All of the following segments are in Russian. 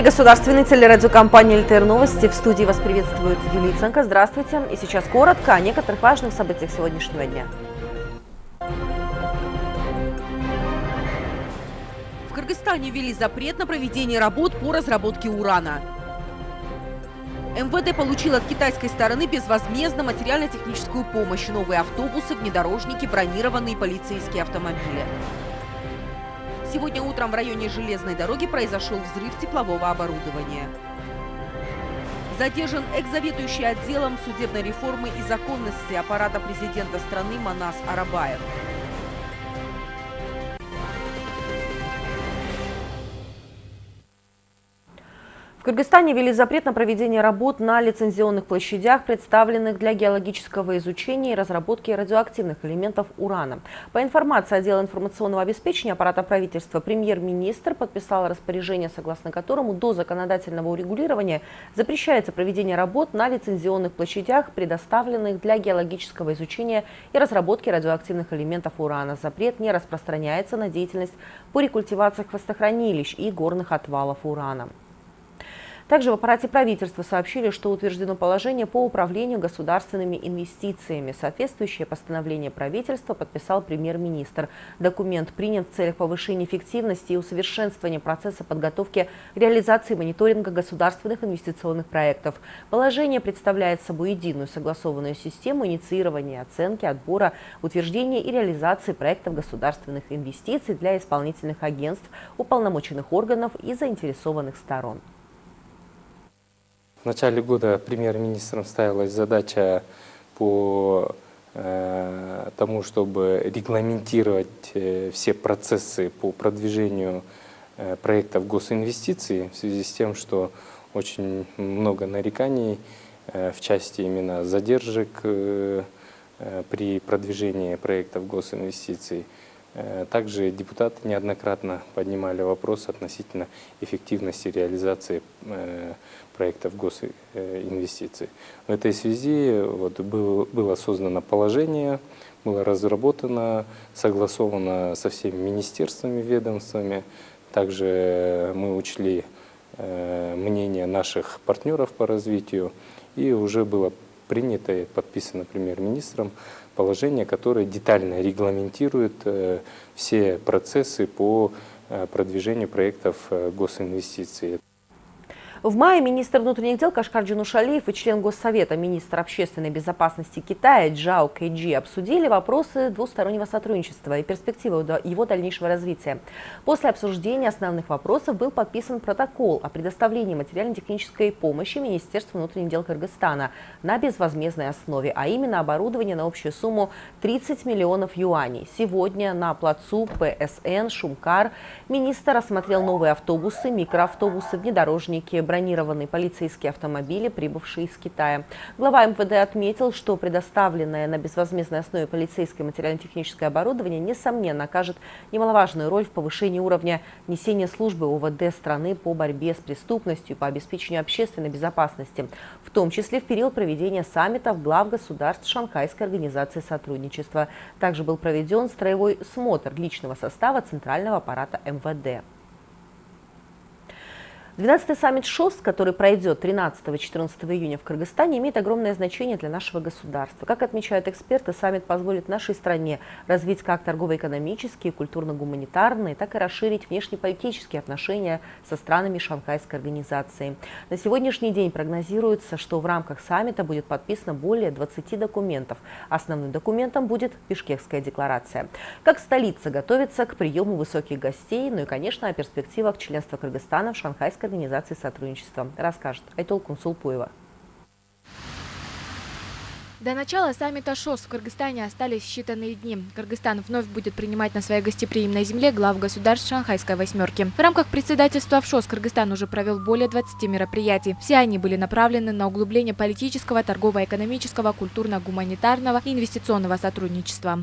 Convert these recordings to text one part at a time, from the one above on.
эфире государственной телерадиокомпании «ЛТР Новости». В студии вас приветствует Юлия Ценко. Здравствуйте. И сейчас коротко о некоторых важных событиях сегодняшнего дня. В Кыргызстане ввели запрет на проведение работ по разработке урана. МВД получил от китайской стороны безвозмездно материально-техническую помощь, новые автобусы, внедорожники, бронированные полицейские автомобили. Сегодня утром в районе железной дороги произошел взрыв теплового оборудования. Задержан экс-заведующий отделом судебной реформы и законности аппарата президента страны Манас Арабаев. В Кыргызстане ввели запрет на проведение работ на лицензионных площадях, представленных для геологического изучения и разработки радиоактивных элементов урана. По информации отдела информационного обеспечения аппарата правительства, премьер-министр подписал распоряжение, согласно которому до законодательного урегулирования запрещается проведение работ на лицензионных площадях, предоставленных для геологического изучения и разработки радиоактивных элементов урана. Запрет не распространяется на деятельность по рекультивации хвостохранилищ и горных отвалов урана. Также в аппарате правительства сообщили, что утверждено положение по управлению государственными инвестициями. Соответствующее постановление правительства подписал премьер-министр. Документ принят в целях повышения эффективности и усовершенствования процесса подготовки реализации мониторинга государственных инвестиционных проектов. Положение представляет собой единую согласованную систему инициирования, оценки, отбора, утверждения и реализации проектов государственных инвестиций для исполнительных агентств, уполномоченных органов и заинтересованных сторон. В начале года премьер-министром ставилась задача по э, тому, чтобы регламентировать э, все процессы по продвижению э, проектов госинвестиций в связи с тем, что очень много нареканий в части именно задержек при продвижении проектов госинвестиций. Также депутаты неоднократно поднимали вопрос относительно эффективности реализации проектов госинвестиций. В этой связи вот был, было создано положение, было разработано, согласовано со всеми министерствами, ведомствами. Также мы учли э, мнение наших партнеров по развитию и уже было принято и подписано премьер-министром положение, которое детально регламентирует э, все процессы по э, продвижению проектов э, госинвестиций. В мае министр внутренних дел Кашкар Джинушалиев и член Госсовета, министр общественной безопасности Китая Джао Кэйджи обсудили вопросы двустороннего сотрудничества и перспективы его дальнейшего развития. После обсуждения основных вопросов был подписан протокол о предоставлении материально-технической помощи Министерству внутренних дел Кыргызстана на безвозмездной основе, а именно оборудование на общую сумму 30 миллионов юаней. Сегодня на плацу ПСН «Шумкар» министр осмотрел новые автобусы, микроавтобусы, внедорожники, бронированные полицейские автомобили, прибывшие из Китая. Глава МВД отметил, что предоставленное на безвозмездной основе полицейское материально-техническое оборудование несомненно окажет немаловажную роль в повышении уровня несения службы ОВД страны по борьбе с преступностью, по обеспечению общественной безопасности, в том числе в период проведения саммитов глав государств Шанхайской организации сотрудничества. Также был проведен строевой смотр личного состава Центрального аппарата МВД. 12-й саммит ШОС, который пройдет 13-14 июня в Кыргызстане, имеет огромное значение для нашего государства. Как отмечают эксперты, саммит позволит нашей стране развить как торгово-экономические, культурно-гуманитарные, так и расширить внешнеполитические отношения со странами Шанхайской организации. На сегодняшний день прогнозируется, что в рамках саммита будет подписано более 20 документов. Основным документом будет Бишкекская декларация. Как столица готовится к приему высоких гостей, ну и, конечно, о перспективах членства Кыргызстана в Шанхайской организации сотрудничества, расскажет Айтол Кунсулпуева. До начала саммита ШОС в Кыргызстане остались считанные дни. Кыргызстан вновь будет принимать на своей гостеприимной земле глав государств Шанхайской восьмерки. В рамках председательства в ШОС Кыргызстан уже провел более 20 мероприятий. Все они были направлены на углубление политического, торгово-экономического, культурно-гуманитарного и инвестиционного сотрудничества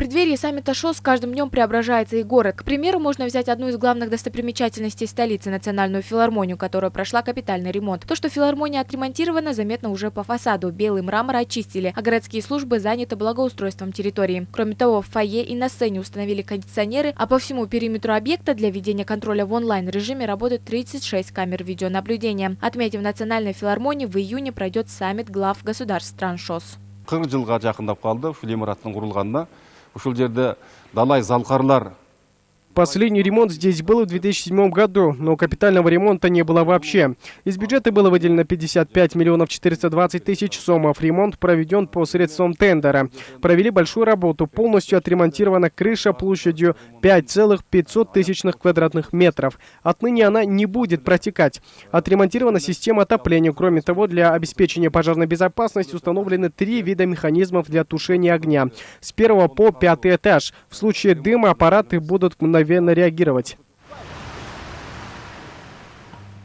преддверии саммита ШОС с каждым днем преображается и город. К примеру, можно взять одну из главных достопримечательностей столицы – Национальную филармонию, которая прошла капитальный ремонт. То, что филармония отремонтирована, заметно уже по фасаду. Белый мрамор очистили, а городские службы заняты благоустройством территории. Кроме того, в фойе и на сцене установили кондиционеры, а по всему периметру объекта для ведения контроля в онлайн-режиме работают 36 камер видеонаблюдения. Отметив Национальной филармонии, в июне пройдет саммит глав государств стран ШОС. қырық жылға жақындап қалды ушул имараттың құрылғанына ушул жерде далай залқарлар Последний ремонт здесь был в 2007 году, но капитального ремонта не было вообще. Из бюджета было выделено 55 миллионов 420 тысяч сомов. Ремонт проведен по средствам тендера. Провели большую работу. Полностью отремонтирована крыша площадью 5,500 тысячных квадратных метров. Отныне она не будет протекать. Отремонтирована система отопления. Кроме того, для обеспечения пожарной безопасности установлены три вида механизмов для тушения огня. С первого по пятый этаж. В случае дыма аппараты будут мгновенно реагировать.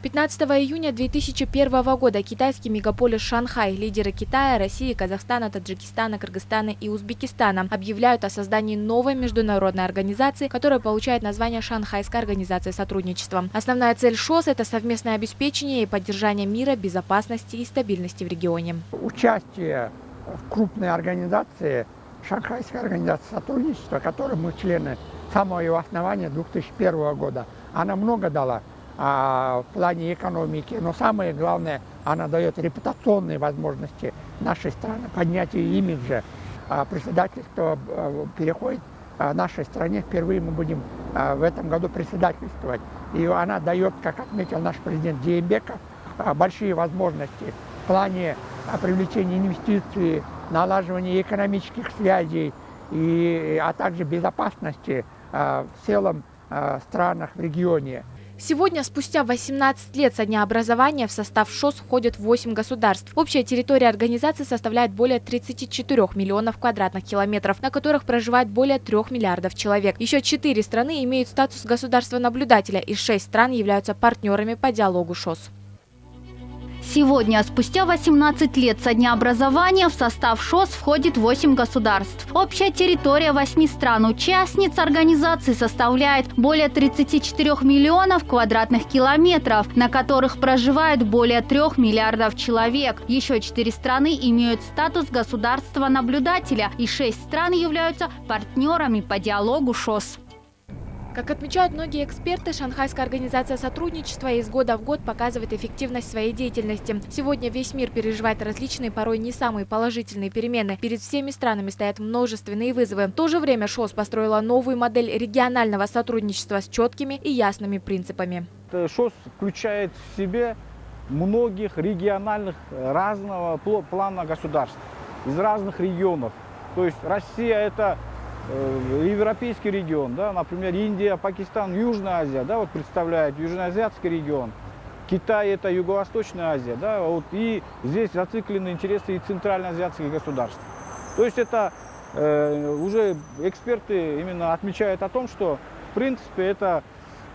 15 июня 2001 года китайский мегаполис Шанхай, лидеры Китая, России, Казахстана, Таджикистана, Кыргызстана и Узбекистана объявляют о создании новой международной организации, которая получает название Шанхайская организация сотрудничества. Основная цель ШОС – это совместное обеспечение и поддержание мира, безопасности и стабильности в регионе. Участие в крупной организации, Шанхайская организация сотрудничества, которой мы члены самого ее основания 2001 года, она много дала а, в плане экономики, но самое главное, она дает репутационные возможности нашей страны, поднятию имиджа. А, председательство а, переходит а, нашей стране, впервые мы будем а, в этом году председательствовать. И она дает, как отметил наш президент Диембеков, а, большие возможности в плане а, привлечения инвестиций, налаживания экономических связей, и, а также безопасности в целом а, странах в регионе. Сегодня, спустя 18 лет со дня образования, в состав ШОС входят 8 государств. Общая территория организации составляет более 34 миллионов квадратных километров, на которых проживает более 3 миллиардов человек. Еще 4 страны имеют статус государства-наблюдателя, и 6 стран являются партнерами по диалогу ШОС. Сегодня, спустя 18 лет со дня образования, в состав ШОС входит 8 государств. Общая территория 8 стран-участниц организации составляет более 34 миллионов квадратных километров, на которых проживает более 3 миллиардов человек. Еще 4 страны имеют статус государства-наблюдателя, и 6 стран являются партнерами по диалогу ШОС. Как отмечают многие эксперты, Шанхайская организация сотрудничества из года в год показывает эффективность своей деятельности. Сегодня весь мир переживает различные, порой не самые положительные перемены. Перед всеми странами стоят множественные вызовы. В то же время ШОС построила новую модель регионального сотрудничества с четкими и ясными принципами. ШОС включает в себе многих региональных э, разного плана государств из разных регионов. То есть Россия это Э, европейский регион, да, например, Индия, Пакистан, Южная Азия, да, вот представляет Южноазиатский регион. Китай это Юго-Восточная Азия, да, вот, и здесь зациклены интересы и центральноазиатских государств. То есть это э, уже эксперты именно отмечают о том, что в принципе это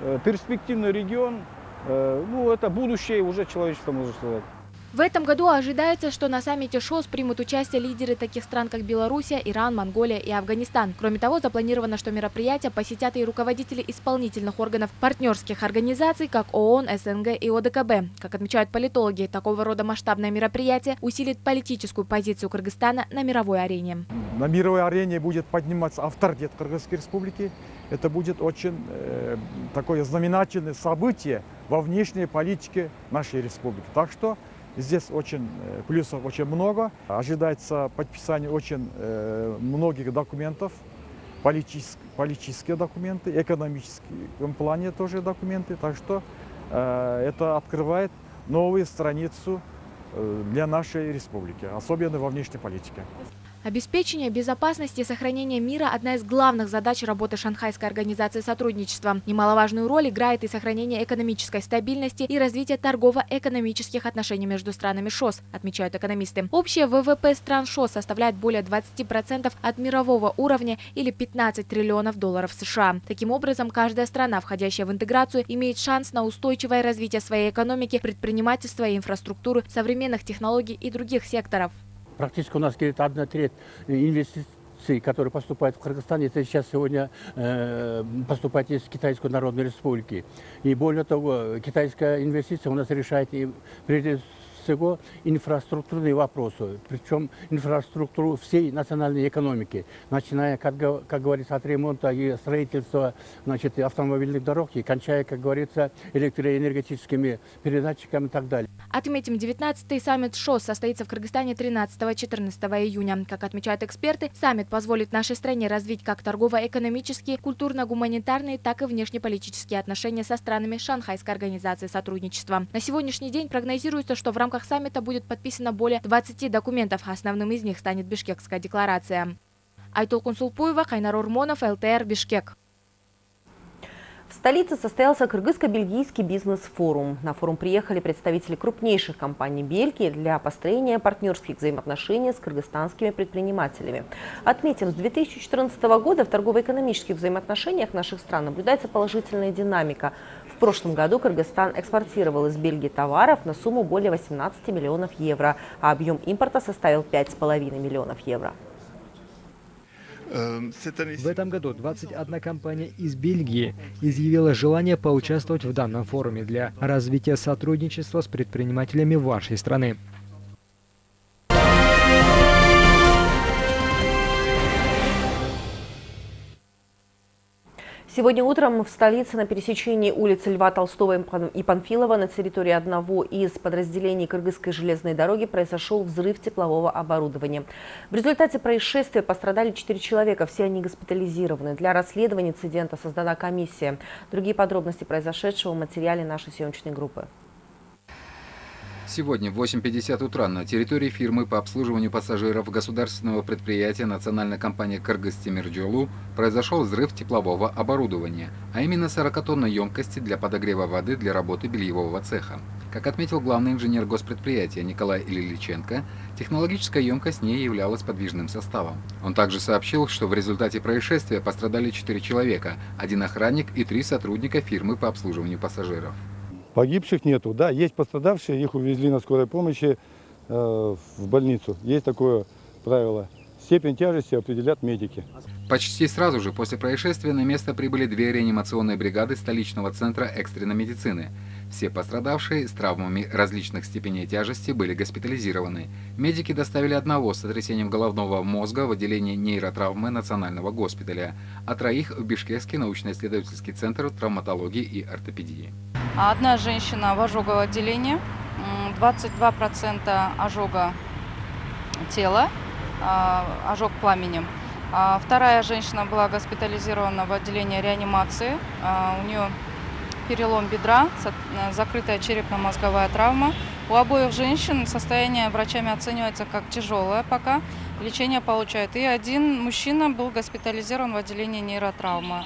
э, перспективный регион, э, ну это будущее уже человечества, можно сказать. В этом году ожидается, что на саммите ШОС примут участие лидеры таких стран, как Белоруссия, Иран, Монголия и Афганистан. Кроме того, запланировано, что мероприятия посетят и руководители исполнительных органов партнерских организаций, как ООН, СНГ и ОДКБ. Как отмечают политологи, такого рода масштабное мероприятие усилит политическую позицию Кыргызстана на мировой арене. На мировой арене будет подниматься авторитет Кыргызской республики. Это будет очень э, такое знаменательное событие во внешней политике нашей республики. Так что Здесь очень э, плюсов очень много. Ожидается подписание очень э, многих документов, политические, политические документы, экономическом плане тоже документы. Так что э, это открывает новую страницу для нашей республики, особенно во внешней политике. Обеспечение безопасности и сохранение мира – одна из главных задач работы Шанхайской организации сотрудничества. Немаловажную роль играет и сохранение экономической стабильности и развитие торгово-экономических отношений между странами ШОС, отмечают экономисты. Общее ВВП стран ШОС составляет более 20% от мирового уровня или 15 триллионов долларов США. Таким образом, каждая страна, входящая в интеграцию, имеет шанс на устойчивое развитие своей экономики, предпринимательства и инфраструктуры, современных технологий и других секторов практически у нас где-то одна треть инвестиций продукции, которая поступает в Кыргызстан, это сейчас сегодня э, поступает из Китайской Народной Республики. И более того, китайская инвестиция у нас решает и прежде всего инфраструктурные вопросы, причем инфраструктуру всей национальной экономики, начиная, как, как говорится, от ремонта и строительства значит, автомобильных дорог и кончая, как говорится, электроэнергетическими передатчиками и так далее. Отметим, 19-й саммит ШОС состоится в Кыргызстане 13-14 июня. Как отмечают эксперты, саммит позволит нашей стране развить как торгово-экономические, культурно-гуманитарные, так и внешнеполитические отношения со странами Шанхайской организации сотрудничества. На сегодняшний день прогнозируется, что в рамках рамках саммита будет подписано более 20 документов. Основным из них станет Бишкекская декларация. Айтолкун Сулпуева, Кайнар Урмонов, ЛТР, Бишкек. В столице состоялся кыргызско-бельгийский бизнес-форум. На форум приехали представители крупнейших компаний Бельгии для построения партнерских взаимоотношений с кыргызстанскими предпринимателями. Отметим, с 2014 года в торгово-экономических взаимоотношениях наших стран наблюдается положительная динамика прошлом году Кыргызстан экспортировал из Бельгии товаров на сумму более 18 миллионов евро, а объем импорта составил 5,5 миллионов евро. В этом году 21 компания из Бельгии изъявила желание поучаствовать в данном форуме для развития сотрудничества с предпринимателями вашей страны. Сегодня утром в столице на пересечении улицы Льва Толстого и Панфилова на территории одного из подразделений Кыргызской железной дороги произошел взрыв теплового оборудования. В результате происшествия пострадали четыре человека, все они госпитализированы. Для расследования инцидента создана комиссия. Другие подробности произошедшего в материале нашей съемочной группы. Сегодня в 8.50 утра на территории фирмы по обслуживанию пассажиров государственного предприятия национальной компании «Кыргызтемирджолу» произошел взрыв теплового оборудования, а именно 40-тонной емкости для подогрева воды для работы бельевого цеха. Как отметил главный инженер госпредприятия Николай Ильиченко, технологическая емкость не являлась подвижным составом. Он также сообщил, что в результате происшествия пострадали 4 человека, один охранник и три сотрудника фирмы по обслуживанию пассажиров. Погибших нету, да, есть пострадавшие, их увезли на скорой помощи э, в больницу. Есть такое правило. Степень тяжести определят медики. Почти сразу же после происшествия на место прибыли две реанимационные бригады столичного центра экстренной медицины. Все пострадавшие с травмами различных степеней тяжести были госпитализированы. Медики доставили одного с сотрясением головного мозга в отделение нейротравмы Национального госпиталя, а троих в Бишкекский научно-исследовательский центр травматологии и ортопедии. Одна женщина в ожоговом отделении, 22% ожога тела, а, ожог пламенем. А вторая женщина была госпитализирована в отделении реанимации. А, у нее перелом бедра, закрытая черепно-мозговая травма. У обоих женщин состояние врачами оценивается как тяжелое пока. Лечение получает. И один мужчина был госпитализирован в отделении нейротравмы.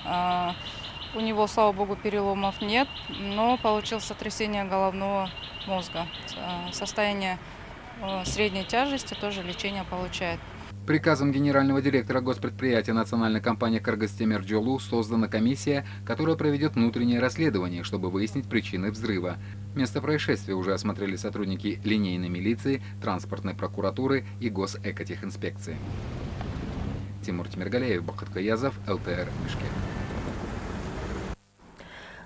У него, слава богу, переломов нет, но получил сотрясение головного мозга. Э, состояние э, средней тяжести тоже лечение получает. Приказом генерального директора госпредприятия национальной компании «Кыргызтемирджолу» создана комиссия, которая проведет внутреннее расследование, чтобы выяснить причины взрыва. Место происшествия уже осмотрели сотрудники линейной милиции, транспортной прокуратуры и госэкотехинспекции. Тимур Тимиргалеев, Бахат Каязов, ЛТР, Бишкек.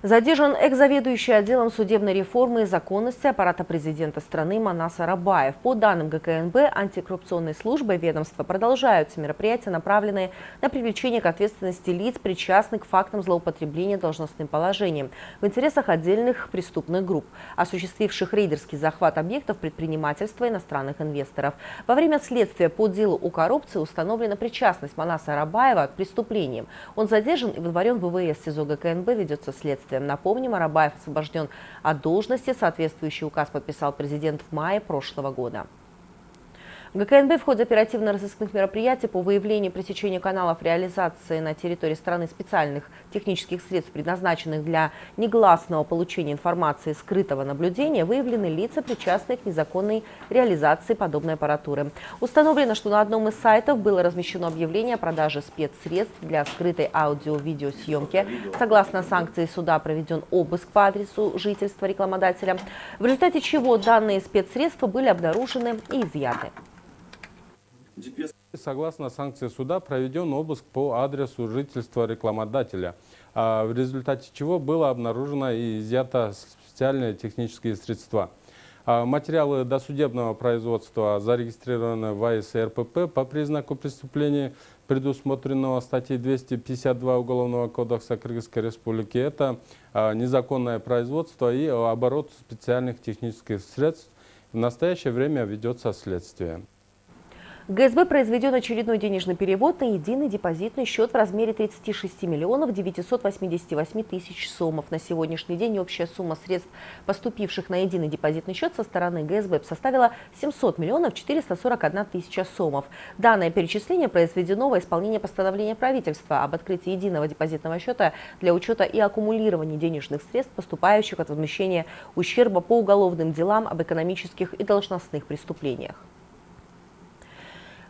Задержан экс-заведующий отделом судебной реформы и законности аппарата президента страны Манас Арабаев. По данным ГКНБ, антикоррупционной службы ведомства продолжаются мероприятия, направленные на привлечение к ответственности лиц, причастных к фактам злоупотребления должностным положением в интересах отдельных преступных групп, осуществивших рейдерский захват объектов предпринимательства иностранных инвесторов. Во время следствия по делу о коррупции установлена причастность Манаса Арабаева к преступлениям. Он задержан и выдворен в ВВС СИЗО ГКНБ, ведется следствие следствием. Напомним, Арабаев освобожден от должности. Соответствующий указ подписал президент в мае прошлого года. ГКНБ в ходе оперативно-розыскных мероприятий по выявлению пресечения каналов реализации на территории страны специальных технических средств, предназначенных для негласного получения информации скрытого наблюдения, выявлены лица, причастные к незаконной реализации подобной аппаратуры. Установлено, что на одном из сайтов было размещено объявление о продаже спецсредств для скрытой аудио-видеосъемки. Согласно санкции суда проведен обыск по адресу жительства рекламодателя, в результате чего данные спецсредства были обнаружены и изъяты. Согласно санкции суда проведен обыск по адресу жительства рекламодателя, а в результате чего было обнаружено и изъято специальные технические средства. А материалы досудебного производства зарегистрированы в АИС РПП по признаку преступления, предусмотренного статьей 252 Уголовного кодекса Кыргызской Республики. Это а, незаконное производство и оборот специальных технических средств. В настоящее время ведется следствие. ГСБ произведен очередной денежный перевод на единый депозитный счет в размере 36 миллионов 988 тысяч сомов. На сегодняшний день общая сумма средств, поступивших на единый депозитный счет со стороны ГСБ, составила 700 миллионов 441 тысяча сомов. Данное перечисление произведено во исполнение постановления правительства об открытии единого депозитного счета для учета и аккумулирования денежных средств, поступающих от возмещения ущерба по уголовным делам об экономических и должностных преступлениях.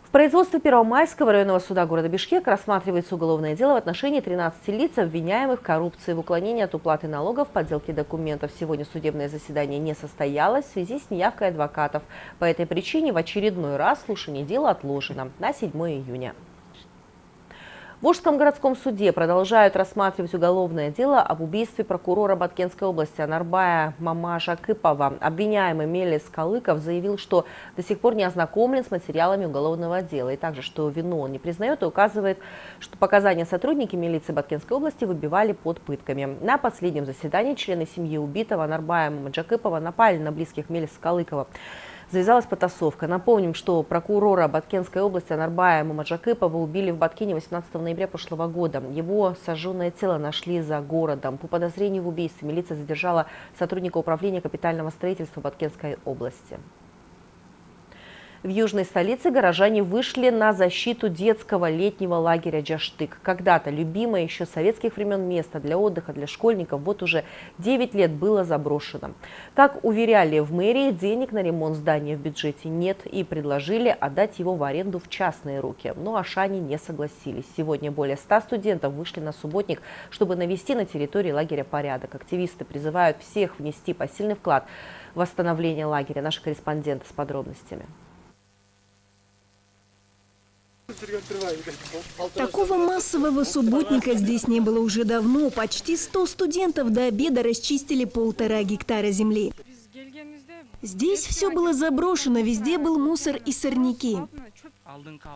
В производстве Первомайского районного суда города Бишкек рассматривается уголовное дело в отношении 13 лиц, обвиняемых в коррупции, в уклонении от уплаты налогов, подделке документов. Сегодня судебное заседание не состоялось в связи с неявкой адвокатов. По этой причине в очередной раз слушание дела отложено на 7 июня. В Волжском городском суде продолжают рассматривать уголовное дело об убийстве прокурора Баткенской области Анарбая Мамаша Кыпова. Обвиняемый Мелис Калыков заявил, что до сих пор не ознакомлен с материалами уголовного дела. И также, что вину он не признает и указывает, что показания сотрудники милиции Баткенской области выбивали под пытками. На последнем заседании члены семьи убитого Анарбая Мамаджакыпова напали на близких Мелиса Калыкова завязалась потасовка. Напомним, что прокурора Баткенской области Анарбая Мамаджакыпова убили в Баткине 18 ноября прошлого года. Его сожженное тело нашли за городом. По подозрению в убийстве милиция задержала сотрудника управления капитального строительства Баткенской области. В южной столице горожане вышли на защиту детского летнего лагеря «Джаштык». Когда-то любимое еще советских времен место для отдыха для школьников вот уже 9 лет было заброшено. Как уверяли в мэрии, денег на ремонт здания в бюджете нет и предложили отдать его в аренду в частные руки. Но Ашани не согласились. Сегодня более 100 студентов вышли на субботник, чтобы навести на территории лагеря порядок. Активисты призывают всех внести посильный вклад в восстановление лагеря. Наши корреспонденты с подробностями. Такого массового субботника здесь не было уже давно. Почти 100 студентов до обеда расчистили полтора гектара земли. Здесь все было заброшено, везде был мусор и сорняки.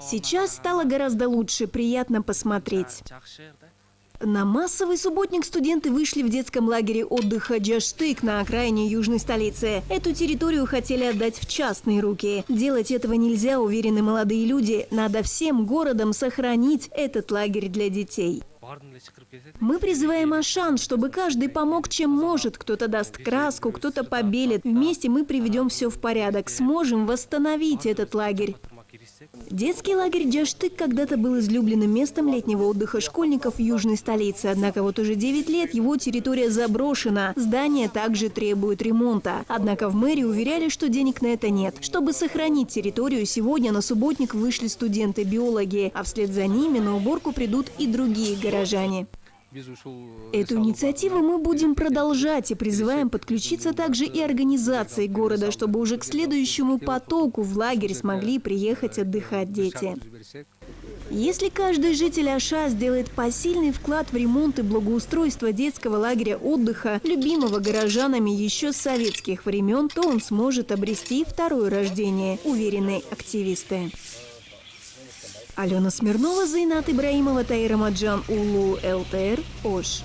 Сейчас стало гораздо лучше, приятно посмотреть. На массовый субботник студенты вышли в детском лагере отдыха Джаштык на окраине южной столицы. Эту территорию хотели отдать в частные руки. Делать этого нельзя, уверены молодые люди. Надо всем городам сохранить этот лагерь для детей. Мы призываем Ашан, чтобы каждый помог, чем может. Кто-то даст краску, кто-то побелит. Вместе мы приведем все в порядок, сможем восстановить этот лагерь. Детский лагерь Джаштык когда-то был излюбленным местом летнего отдыха школьников южной столице. Однако вот уже 9 лет его территория заброшена. Здание также требует ремонта. Однако в мэрии уверяли, что денег на это нет. Чтобы сохранить территорию, сегодня на субботник вышли студенты-биологи, а вслед за ними на уборку придут и другие горожане. Эту инициативу мы будем продолжать и призываем подключиться также и организации города, чтобы уже к следующему потоку в лагерь смогли приехать отдыхать дети. Если каждый житель Аша сделает посильный вклад в ремонт и благоустройство детского лагеря отдыха, любимого горожанами еще с советских времен, то он сможет обрести второе рождение, уверены активисты. Алена Смирнова, Зайнат Ибраимова, Таира Маджан, Улу, ЛТР, Ош.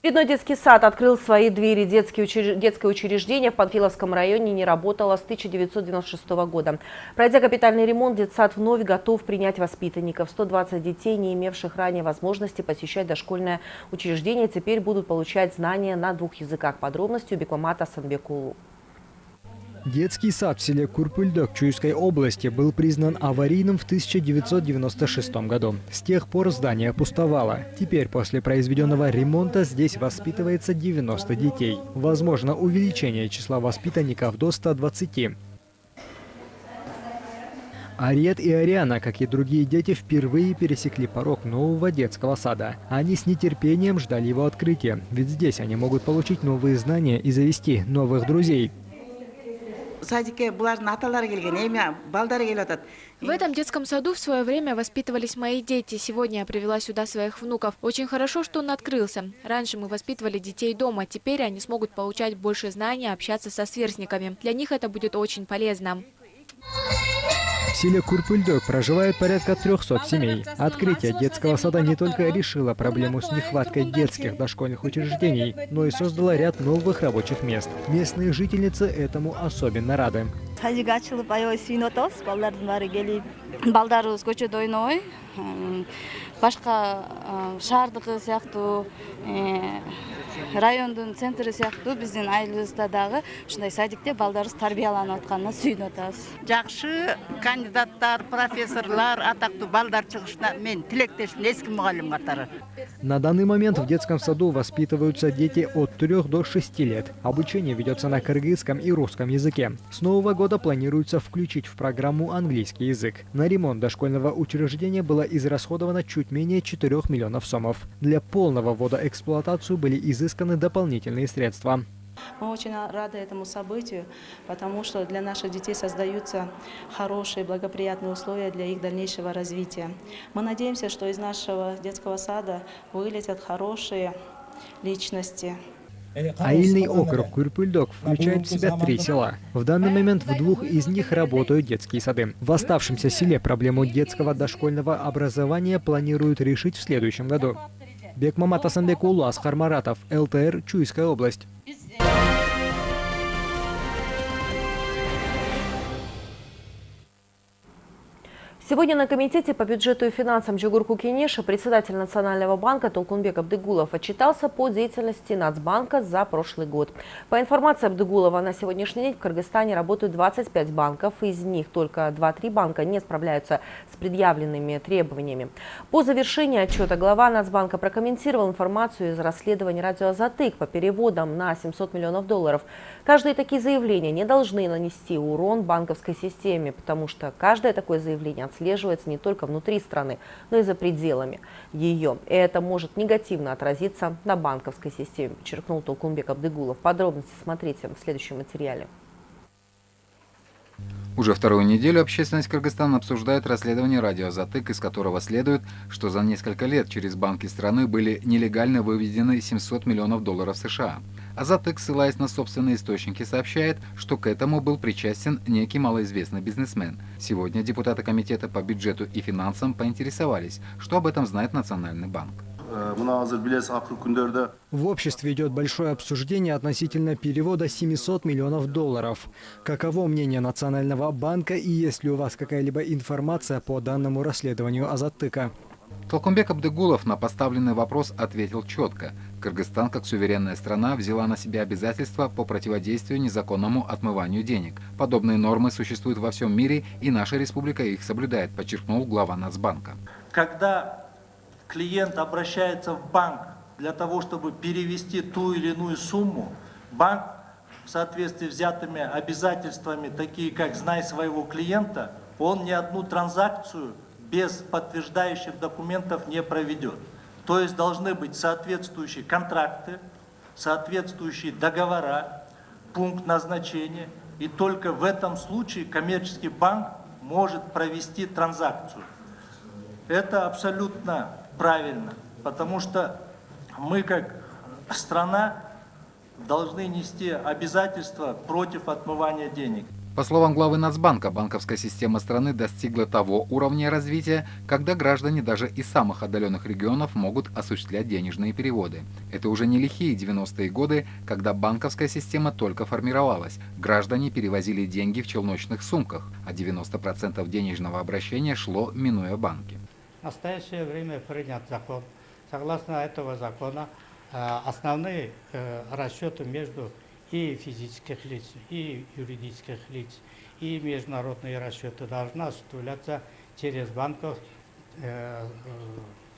Очередной детский сад открыл свои двери. Детское, учреж... Детское учреждение в Панфиловском районе не работало с 1996 года. Пройдя капитальный ремонт, детсад вновь готов принять воспитанников. 120 детей, не имевших ранее возможности посещать дошкольное учреждение, теперь будут получать знания на двух языках. Подробности у Бекмамата Санбекулу. Детский сад в селе Курпыльдок Чуйской области был признан аварийным в 1996 году. С тех пор здание пустовало. Теперь после произведенного ремонта здесь воспитывается 90 детей. Возможно увеличение числа воспитанников до 120. Ариет и Ариана, как и другие дети, впервые пересекли порог нового детского сада. Они с нетерпением ждали его открытия, ведь здесь они могут получить новые знания и завести новых друзей. Садикке булардын аталары келген эми балдары атат В этом детском саду в свое время воспитывались мои дети. Сегодня я привела сюда своих внуков. Очень хорошо, что он открылся. Раньше мы воспитывали детей дома. Теперь они смогут получать больше знаний, общаться со сверстниками. Для них это будет очень полезно. В селе Курпыльдок проживает порядка 300 семей. Открытие детского сада не только решило проблему с нехваткой детских дошкольных учреждений, но и создало ряд новых рабочих мест. Местные жительницы этому особенно рады. Райондун центри сыяктуу биздин айылыбызда дагы ушундай садикте балдарыбыз тарбияланып атканына сүйүнүп атабыз жакшы кандидаттар профессорлар атактуу балдар чыгышына мен тилектешмин эски мугалим катары На данный момент в детском саду воспитываются дети от 3 до 6 лет. Обучение ведется на кыргызском и русском языке. С нового года планируется включить в программу английский язык. На ремонт дошкольного учреждения было израсходовано чуть менее 4 миллионов сомов. Для полного ввода эксплуатацию были изысканы дополнительные средства. Мы очень рады этому событию, потому что для наших детей создаются хорошие, благоприятные условия для их дальнейшего развития. Мы надеемся, что из нашего детского сада вылетят хорошие личности. Аильный округ Курпыльдок включает в себя три села. В данный момент в двух из них работают детские сады. В оставшемся селе проблему детского дошкольного образования планируют решить в следующем году. Бекмамат Асанбекулу, Асхар Маратов, ЛТР, Чуйская область. Сегодня на Комитете по бюджету и финансам Джугурку Кенеша председатель Национального банка Толкунбек Абдыгулов отчитался по деятельности Нацбанка за прошлый год. По информации Абдыгулова, на сегодняшний день в Кыргызстане работают 25 банков, из них только 2-3 банка не справляются с предъявленными требованиями. По завершении отчета глава Нацбанка прокомментировал информацию из расследования радио «Затык» по переводам на 700 миллионов долларов. Каждые такие заявления не должны нанести урон банковской системе, потому что каждое такое заявление отслеживается не только внутри страны, но и за пределами ее. И это может негативно отразиться на банковской системе, подчеркнул Толкунбек Абдыгулов. Подробности смотрите в следующем материале. Уже вторую неделю общественность Кыргызстана обсуждает расследование радио «Затык», из которого следует, что за несколько лет через банки страны были нелегально выведены 700 миллионов долларов США. А «Затык», ссылаясь на собственные источники, сообщает, что к этому был причастен некий малоизвестный бизнесмен. Сегодня депутаты Комитета по бюджету и финансам поинтересовались, что об этом знает Национальный банк. В обществе идет большое обсуждение относительно перевода 700 миллионов долларов. Каково мнение Национального банка и есть ли у вас какая-либо информация по данному расследованию Азаттыка? Толкунбек Абдыгулов на поставленный вопрос ответил четко. Кыргызстан, как суверенная страна, взяла на себя обязательства по противодействию незаконному отмыванию денег. Подобные нормы существуют во всем мире, и наша республика их соблюдает, подчеркнул глава Нацбанка. Когда клиент обращается в банк для того, чтобы перевести ту или иную сумму, банк в соответствии с взятыми обязательствами, такие как «знай своего клиента», он ни одну транзакцию без подтверждающих документов не проведет. То есть должны быть соответствующие контракты, соответствующие договора, пункт назначения. И только в этом случае коммерческий банк может провести транзакцию. Это абсолютно правильно, потому что мы как страна должны нести обязательства против отмывания денег. По словам главы Нацбанка, банковская система страны достигла того уровня развития, когда граждане даже из самых отдаленных регионов могут осуществлять денежные переводы. Это уже не лихие 90-е годы, когда банковская система только формировалась. Граждане перевозили деньги в челночных сумках, а 90% денежного обращения шло, минуя банки. В настоящее время принят закон. Согласно этого закона, основные расчеты между и физических лиц, и юридических лиц, и международные расчеты должны осуществляться через банков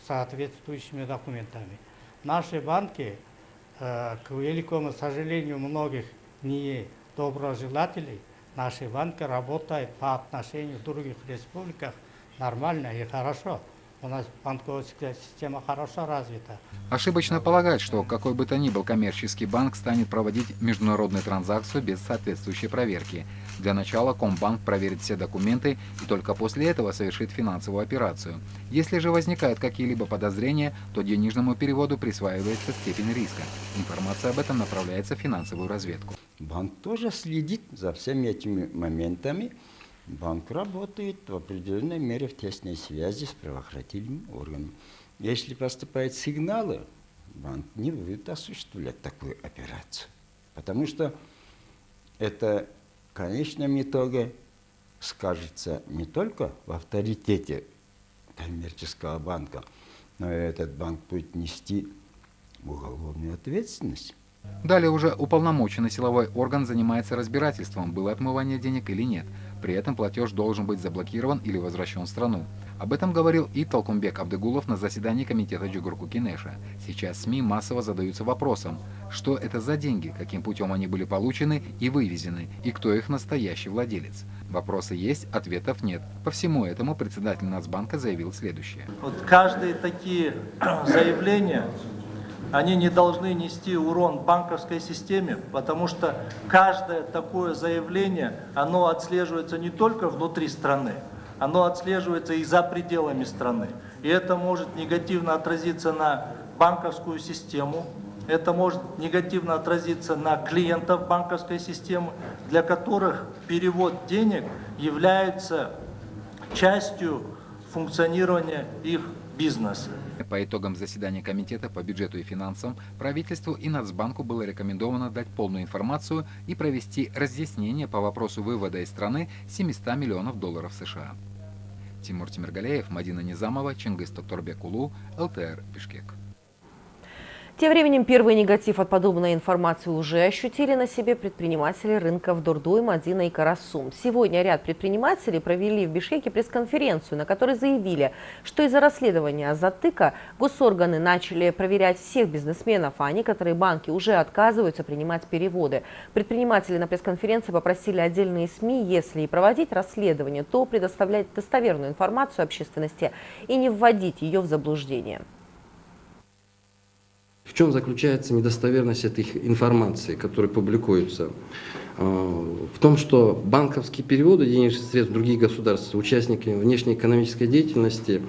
соответствующими документами. Наши банки, к великому сожалению многих недоброжелателей, наши банки работают по отношению к других республиках нормально и хорошо. У нас банковская система хорошо развита. Ошибочно полагать, что какой бы то ни был коммерческий банк станет проводить международную транзакцию без соответствующей проверки. Для начала Комбанк проверит все документы и только после этого совершит финансовую операцию. Если же возникают какие-либо подозрения, то денежному переводу присваивается степень риска. Информация об этом направляется в финансовую разведку. Банк тоже следит за всеми этими моментами. Банк работает в определенной мере в тесной связи с правоохранительными органами. Если поступают сигналы, банк не будет осуществлять такую операцию. Потому что это в конечном итоге скажется не только в авторитете коммерческого банка, но и этот банк будет нести уголовную ответственность. Далее уже уполномоченный силовой орган занимается разбирательством, было отмывание денег или нет. При этом платеж должен быть заблокирован или возвращен в страну. Об этом говорил и Толкумбек Абдыгулов на заседании комитета Джугурку Кинеша. Сейчас СМИ массово задаются вопросом, что это за деньги, каким путем они были получены и вывезены, и кто их настоящий владелец. Вопросы есть, ответов нет. По всему этому председатель Нацбанка заявил следующее. Вот каждые такие заявления они не должны нести урон банковской системе, потому что каждое такое заявление, оно отслеживается не только внутри страны, оно отслеживается и за пределами страны. И это может негативно отразиться на банковскую систему, это может негативно отразиться на клиентов банковской системы, для которых перевод денег является частью функционирования их бизнеса. По итогам заседания Комитета по бюджету и финансам правительству и Нацбанку было рекомендовано дать полную информацию и провести разъяснение по вопросу вывода из страны 700 миллионов долларов США. Тимур Тимиргалеев, Мадина Низамова, Чингис Тоторбекулу, ЛТР, Бишкек. Тем временем первый негатив от подобной информации уже ощутили на себе предприниматели рынков Дурдуй, Мадина и Карасум. Сегодня ряд предпринимателей провели в Бишкеке пресс-конференцию, на которой заявили, что из-за расследования затыка госорганы начали проверять всех бизнесменов, а некоторые банки уже отказываются принимать переводы. Предприниматели на пресс-конференции попросили отдельные СМИ, если и проводить расследование, то предоставлять достоверную информацию общественности и не вводить ее в заблуждение. В чем заключается недостоверность этой информации, которая публикуется? А, в том, что банковские переводы денежных средств в другие государства, участники внешнеэкономической деятельности,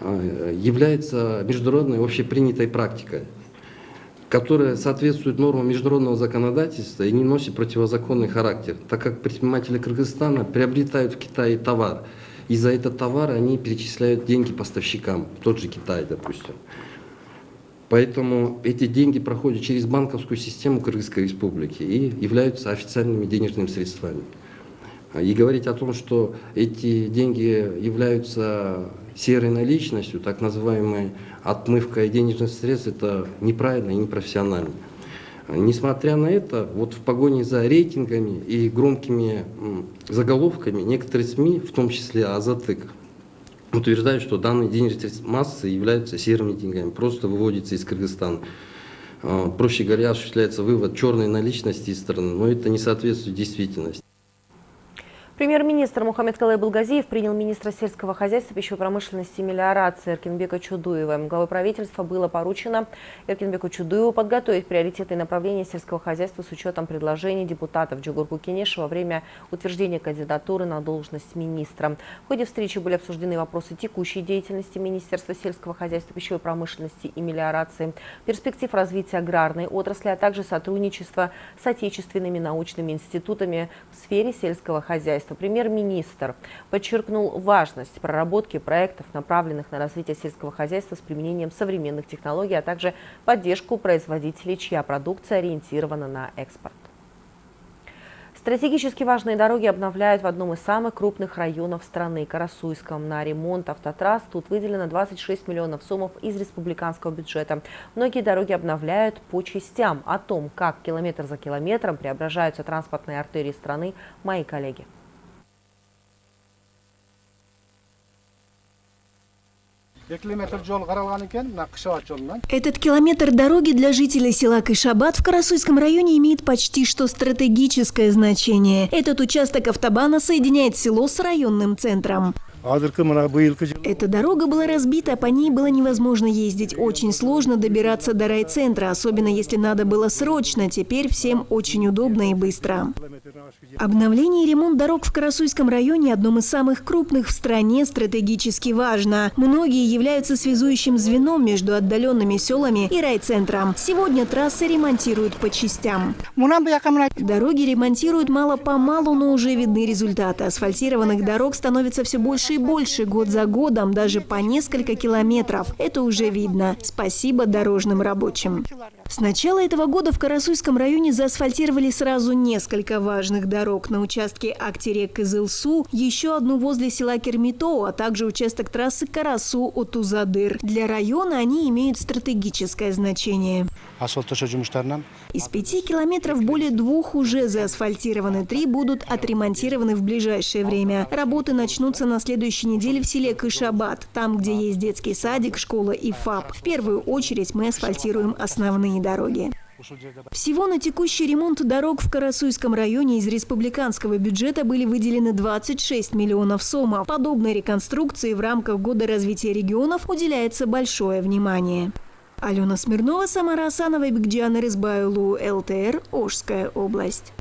а, является международной общепринятой практикой, которая соответствует нормам международного законодательства и не носит противозаконный характер, так как предприниматели Кыргызстана приобретают в Китае товар, и за этот товар они перечисляют деньги поставщикам, в тот же Китай, допустим. Поэтому эти деньги проходят через банковскую систему Кыргызской республики и являются официальными денежными средствами. И говорить о том, что эти деньги являются серой наличностью, так называемой отмывкой денежных средств, это неправильно и непрофессионально. Несмотря на это, вот в погоне за рейтингами и громкими заголовками некоторые СМИ, в том числе Азатык, утверждают, что данные денежные массы являются серыми деньгами, просто выводятся из Кыргызстана. А, проще говоря, осуществляется вывод черной наличности из страны, но это не соответствует действительности. Премьер-министр Мухаммед Калай Булгазиев принял министра сельского хозяйства, пищевой промышленности и мелиорации Эркинбека Чудуева. Главой правительства было поручено Эркинбеку Чудуеву подготовить приоритеты направления сельского хозяйства с учетом предложений депутатов Джугурку Кенеша во время утверждения кандидатуры на должность министра. В ходе встречи были обсуждены вопросы текущей деятельности Министерства сельского хозяйства, пищевой промышленности и мелиорации, перспектив развития аграрной отрасли, а также сотрудничества с отечественными научными институтами в сфере сельского хозяйства хозяйства премьер-министр подчеркнул важность проработки проектов, направленных на развитие сельского хозяйства с применением современных технологий, а также поддержку производителей, чья продукция ориентирована на экспорт. Стратегически важные дороги обновляют в одном из самых крупных районов страны – Карасуйском. На ремонт автотрасс тут выделено 26 миллионов сомов из республиканского бюджета. Многие дороги обновляют по частям. О том, как километр за километром преображаются транспортные артерии страны, мои коллеги. Этот километр дороги для жителей села Кайшабад в Карасуйском районе имеет почти что стратегическое значение. Этот участок автобана соединяет село с районным центром. Эта дорога была разбита, по ней было невозможно ездить. Очень сложно добираться до райцентра, особенно если надо было срочно. Теперь всем очень удобно и быстро. Обновление и ремонт дорог в Карасуйском районе – одном из самых крупных в стране, стратегически важно. Многие являются связующим звеном между отдаленными селами и райцентром. Сегодня трассы ремонтируют по частям. Дороги ремонтируют мало-помалу, но уже видны результаты. Асфальтированных дорог становится все больше и больше, год за годом, даже по несколько километров. Это уже видно. Спасибо дорожным рабочим. С начала этого года в Карасуйском районе заасфальтировали сразу несколько важных дорог. На участке Актерек-Кызылсу, еще одну возле села Кермито, а также участок трассы Карасу-Отузадыр. Для района они имеют стратегическое значение. Из пяти километров более двух уже заасфальтированы, три будут отремонтированы в ближайшее время. Работы начнутся на следующей неделе в селе Кышабад, там, где есть детский садик, школа и ФАП. В первую очередь мы асфальтируем основные дороги. Всего на текущий ремонт дорог в Карасуйском районе из республиканского бюджета были выделены 26 миллионов сомов. Подобной реконструкции в рамках Года развития регионов уделяется большое внимание. Алена Смирнова, Самара Асанова и Бигджиана Рызбайлу, ЛТР, Ожская область.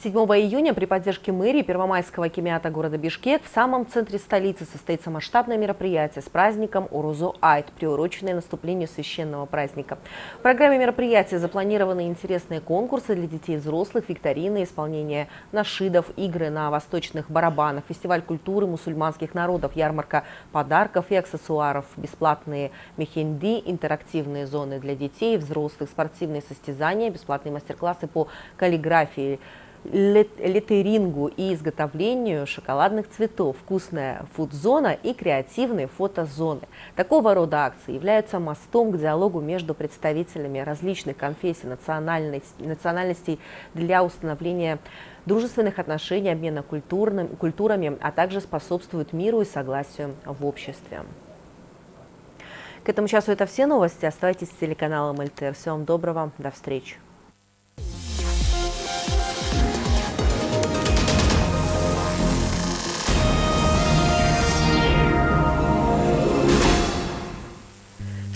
7 июня при поддержке мэрии Первомайского кемиата города Бишкек в самом центре столицы состоится масштабное мероприятие с праздником Урузу Айт, приуроченное наступлению священного праздника. В программе мероприятия запланированы интересные конкурсы для детей и взрослых, викторины, исполнение нашидов, игры на восточных барабанах, фестиваль культуры мусульманских народов, ярмарка подарков и аксессуаров, бесплатные мехенди, интерактивные зоны для детей и взрослых, спортивные состязания, бесплатные мастер-классы по каллиграфии, литерингу и изготовлению шоколадных цветов, вкусная фудзона и креативные фотозоны. Такого рода акции являются мостом к диалогу между представителями различных конфессий, национальностей для установления дружественных отношений, обмена культурным, культурами, а также способствуют миру и согласию в обществе. К этому часу это все новости. Оставайтесь с телеканалом ЛТР. Всего вам доброго. До встречи.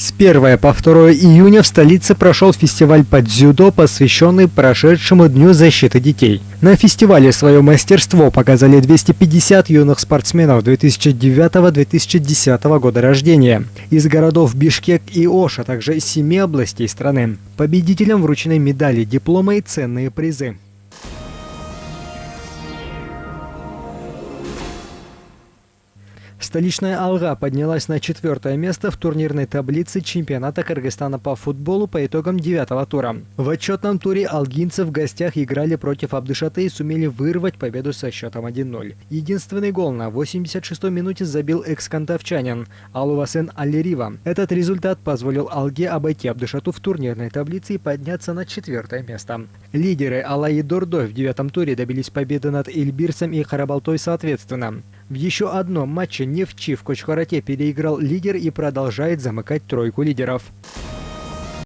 С 1 по 2 июня в столице прошел фестиваль по дзюдо, посвященный прошедшему Дню защиты детей. На фестивале свое мастерство показали 250 юных спортсменов 2009-2010 года рождения из городов Бишкек и Ош, а также из семи областей страны. Победителям вручены медали, дипломы и ценные призы. Столичная «Алга» поднялась на четвертое место в турнирной таблице чемпионата Кыргызстана по футболу по итогам девятого тура. В отчетном туре алгинцы в гостях играли против Абдышаты и сумели вырвать победу со счетом 1-0. Единственный гол на 86-й минуте забил экс-кантовчанин Алувасен Аллерива. Этот результат позволил «Алге» обойти Абдышату в турнирной таблице и подняться на четвертое место. Лидеры Алай и Дордой в девятом туре добились победы над Эльбирсом и Харабалтой соответственно. В еще одном матче Нефчи в Кочхарате переиграл лидер и продолжает замыкать тройку лидеров.